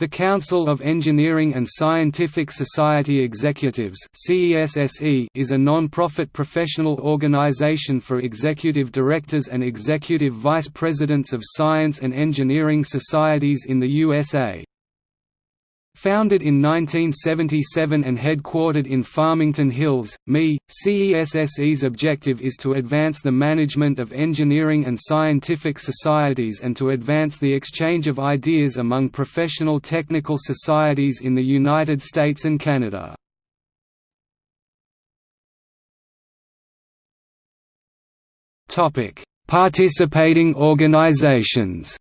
The Council of Engineering and Scientific Society Executives is a non-profit professional organization for executive directors and executive vice presidents of science and engineering societies in the USA. Founded in 1977 and headquartered in Farmington Hills, ME, CESSE's objective is to advance the management of engineering and scientific societies and to advance the exchange of ideas among professional technical societies in the United States and Canada. Participating organizations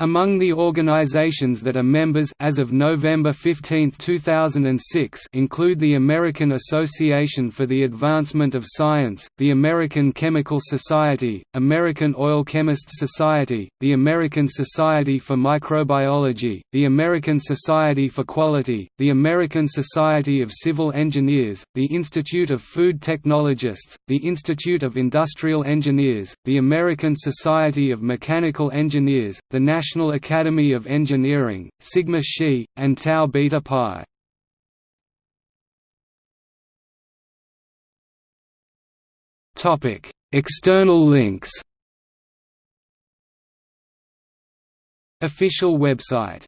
Among the organizations that are members as of November 15, 2006 include the American Association for the Advancement of Science, the American Chemical Society, American Oil Chemists Society, the American Society for Microbiology, the American Society for Quality, the American Society of Civil Engineers, the Institute of Food Technologists, the Institute of Industrial Engineers, the American Society of Mechanical Engineers, the National National Academy of Engineering, Sigma Xi, and Tau Beta Pi. External links Official website